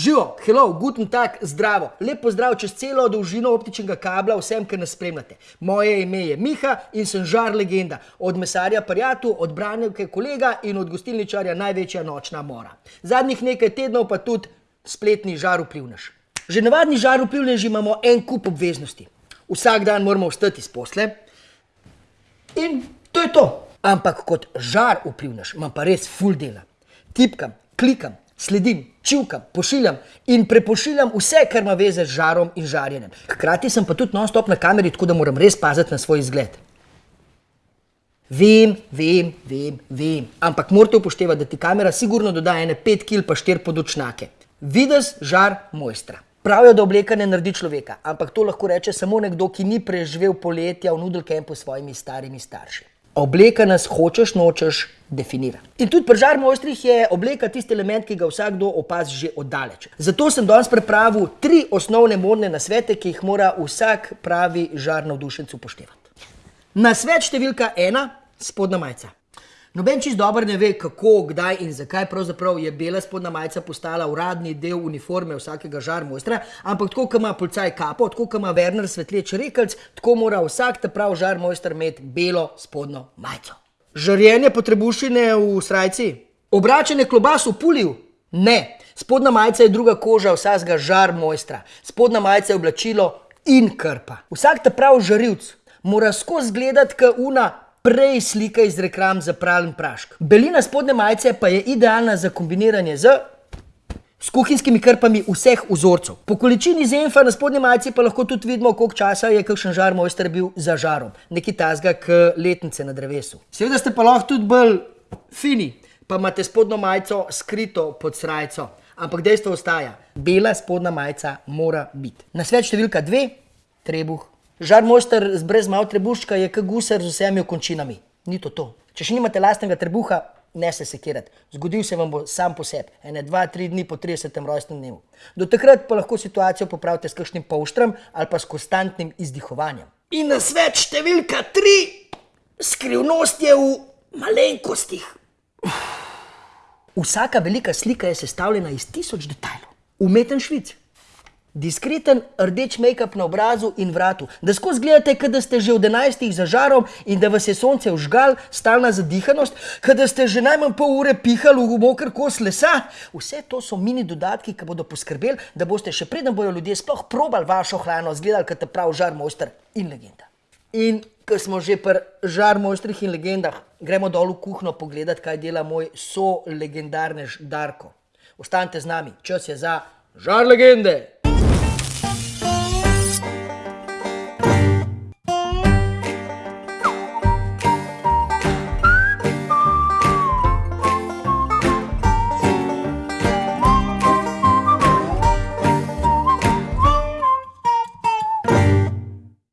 Živo, hello, guten tag, zdravo. Lep pozdrav čez celo dolžino optičnega kabla vsem, ki nas spremljate. Moje ime je Miha in sem žar legenda. Od mesarja Parjatu, od branjevke kolega in od gostilničarja največja nočna mora. Zadnjih nekaj tednov pa tudi spletni žar vplivnež. Že navadni žar vplivneži imamo en kup obveznosti. Vsak dan moramo vstati iz posle in to je to. Ampak kot žar vplivnež imam pa res full dela. Tipkam, klikam, sledim, čivkam, pošiljam in prepošiljam vse, kar ima veze z žarom in žarjenjem. Hkrati sem pa tudi non-stop na kameri, tako da moram res paziti na svoj izgled. Vem, vem, vem, vem, ampak morate upoštevati, da ti kamera sigurno doda ene pet kil pa štir podočnake. Vides žar mojstra. Pravijo, da obleka ne naredi človeka, ampak to lahko reče samo nekdo, ki ni preživel poletja v nudel kempu s svojimi starimi starši. Obleka nas hočeš, nočeš, definira. In tudi pri žar mojstrih je obleka tisti element, ki ga vsakdo opazi že oddaleč. Zato sem danes pripravil tri osnovne modne nasvete, ki jih mora vsak pravi žar navdušenc upoštevati. Nasvet številka ena, spodnja majica. Noben čist dobro ne ve, kako, kdaj in zakaj je bela spodnja majica postala uradni del uniforme vsakega žar mojstra, ampak tako, kot ima policaj kapo, tako, kot ima Werner svetleč rekelc, tako mora vsak ta prav žar mojster imeti belo spodnjo majico. Žarjenje potrebušine v srajci? Obračanje klobas v puliju? Ne. Spodnja majica je druga koža vsakega žar mojstra. Spodnja majica je oblačilo in krpa. Vsak ta prav žarilc mora skozi gledati, kot una prej slika iz reklam za pralni prašk. Belina spodnje majice pa je idealna za kombiniranje z s kuhinjskimi krpami vseh vzorcev. Po količini zenfa na spodnji majici pa lahko tudi vidimo, koliko časa je kakšen žar mojster bil za žarom. Neki tazga k letnice na drevesu. Seveda ste pa lahko tudi bolj fini, pa imate spodnjo majico skrito pod srajco. Ampak dejstvo ostaja, bela spodnja majica mora biti. Nasvet številka dve, trebuh. Žar mojster brez malo trebuščka je kot gusar z vsemi okončinami. Ni to to. Če še nimate lastnega trebuha, ne se sekirati. Zgodil se vam bo sam po sebi, ene dva, tri dni po 30. rojstnem dnevu. Do takrat pa lahko situacijo popravite s kakšnim polštrom ali pa s konstantnim izdihovanjem. In nasvet številka tri, skrivnost je v malenkostih. Vsaka velika slika je sestavljena iz tisoč detajlov. Umeten švic, diskreten rdeč make-up na obrazu in vratu, da skozi gledate, kot da ste že v enajstih za žarom in da vas je sonce vžgal, stalna zadihanost, kot da ste že najmanj pol ure pihali v moker kos lesa. Vse to so mini dodatki, ki bodo poskrbeli, da boste še preden bojo ljudje sploh probali vašo hrano, zgledali kot prav žar mojster in legenda. In ko smo že pri žar mojstrih in legendah, gremo dol v kuhno pogledat, kaj dela moj so legendarnež Darko. Ostanite z nami, čas je za žar legende!